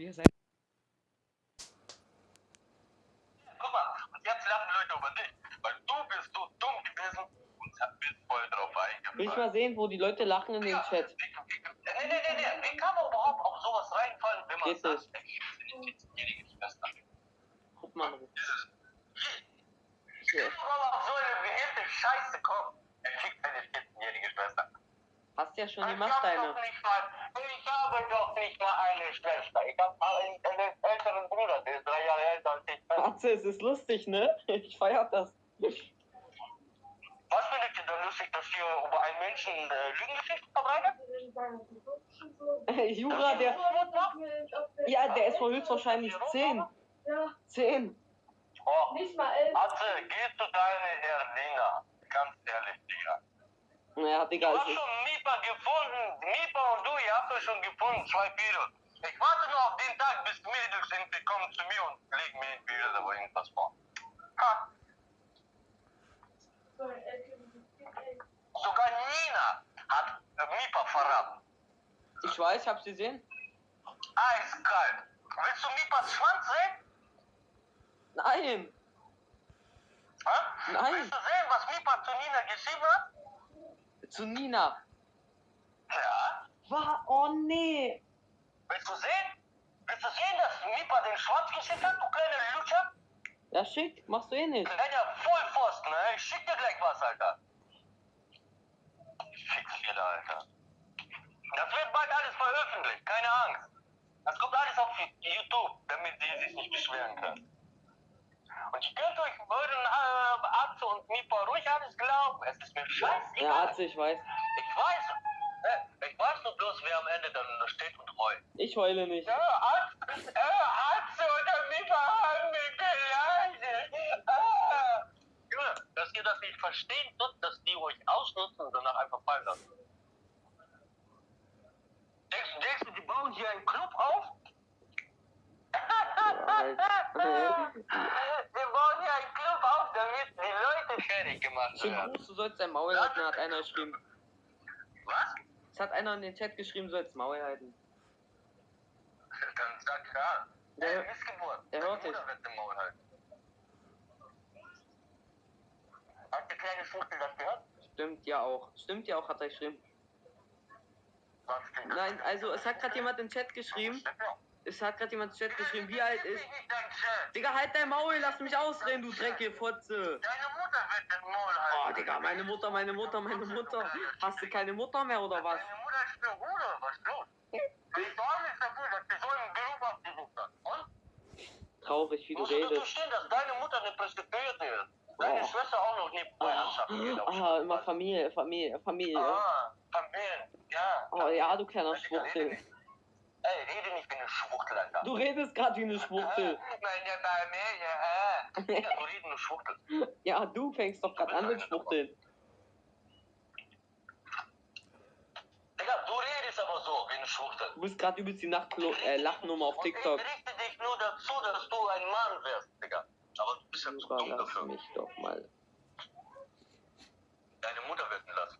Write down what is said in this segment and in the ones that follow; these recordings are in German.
Wir sein. Guck mal, und jetzt lachen Leute über dich, weil du bist so dumm gewesen und bist voll drauf Will ich eingefallen. mal sehen, wo die Leute lachen in dem Chat. Nee, nee, nee, nee, wie kann man überhaupt auf sowas reinfallen, wenn man Geht sagt, nicht. ey, ich bin die 14-jährige Schwester. Guck mal. Dieses, wie kann man auf so eine behinderte Scheiße kommen? Er kriegt eine 14-jährige Schwester. Hast ja schon ich gemacht, hab deine. doch nicht mal, ich habe doch nicht mal eine Schwester. Ich habe einen, einen älteren Bruder, der ist drei Jahre älter als ich. Atze, es ist lustig, ne? Ich feier das. Was findet ihr denn lustig, dass ihr über einen Menschen äh, Lügengeschichten verbreitet? Jura, der. Ja, der ist wohl höchstwahrscheinlich 10. Ja, 10. Oh, nicht mal elf. Atze, geh zu deiner Erlina. Ganz ehrlich, Digga. Naja, Digga, ist. Mipa gefunden. Mipa und du, ihr habt euch schon gefunden, zwei Mädels. Ich warte nur auf den Tag, bis Mädels sind, die kommen zu mir und legen mir in Bild oder irgendwas vor. Ha, sogar Nina hat Mipa verraten. Ich weiß, ich hab's gesehen. Eiskalt. Willst du Mipas Schwanz sehen? Nein. Ha? Nein. Willst du sehen, was Mipa zu Nina geschrieben hat? Zu Nina. Ja. War. Oh nee. Willst du sehen? Willst du sehen, dass Mipa den Schwanz geschickt hat, du kleine Lutscher? Ja, schick. Machst du eh nicht. Kleiner Vollpfosten, ne? Ich schick dir gleich was, Alter. Fix dir da, Alter. Das wird bald alles veröffentlicht, keine Angst. Das kommt alles auf YouTube, damit die sich nicht beschweren können. Und ihr könnt euch euren äh, Atze und Mipa ruhig alles glauben. Es ist mir Ja, scheißegal. Atze, ich weiß. Ich weiß, ich wer am Ende dann da steht und heult. Ich heule nicht. Ja, Atze, äh, Atze oder Mipa haben mich beleidigt. Ah. Junge, dass ihr das nicht verstehen tut, dass die euch ausnutzen und danach einfach fallen lassen. Denkst, denkst du, die bauen hier einen Club auf? Wir bauen hier einen Club auf, damit die Leute fertig gemacht werden. Gruß, du sollst dein Maul halten, hat einer geschrieben. Es hat einer in den Chat geschrieben, du sollst Maul halten. Dann sag ja. Der- Ey, Missgeburt. der hört im Maul halten. Hat der kleine Schmuckel das gehört? Stimmt ja auch. Stimmt ja auch, hat er geschrieben. Was stimmt das? Nein, also es hat gerade jemand in den Chat geschrieben. Es hat gerade jemand in den Chat geschrieben, wie alt ist. Digga, halt dein Maul, lass mich ausreden, du dreckige Fotze. Deine Oh, Digga, meine Mutter, meine Mutter, meine Mutter. Hast du keine Mutter mehr oder was? Deine Mutter ist der Bruder, was ist los? Deine Dame ist der Bruder, dass die so einen Beruf ausgesucht hat. Und? Traurig, wie du Musst du redest. stehen, dass deine Mutter eine Prostituierte ist. Deine Oh. Schwester auch noch nie Freundschaft. Ah, immer Familie, Familie, Familie. Ah, Familie, ja. Oh ja, du kleiner Schwuchtel. Ey, rede nicht wie eine Schwuchtel, Alter. Du redest gerade wie eine Schwuchtel. Meine Familie, äh. Digga, du redest eine Schwuchtel. Ja, du fängst doch gerade an mit Schwuchteln. Digga, du redest aber so wie eine Schwuchtel. Du bist gerade übelst die Nacht äh, Lachnummer auf Und TikTok. ich richte dich nur dazu, dass du ein Mann wirst, Digga. Aber du bist ja zu dumm lass dafür. mich doch mal. Deine Mutter wird ihn lassen.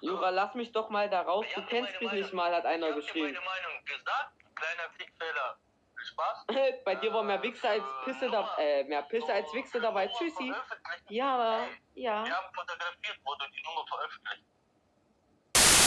Jura, lass mich doch mal da raus. Ich Du kennst mich nicht Meinung- mal, hat einer ich geschrieben. meine Meinung gesagt, kleiner Fickfehler. Viel Spaß. Bei dir war mehr Wichse als Pisse dabei. Äh, mehr Pisse als Wichse dabei. Tschüssi. Ja, ja. Wir haben fotografiert, wo du die Nummer veröffentlicht.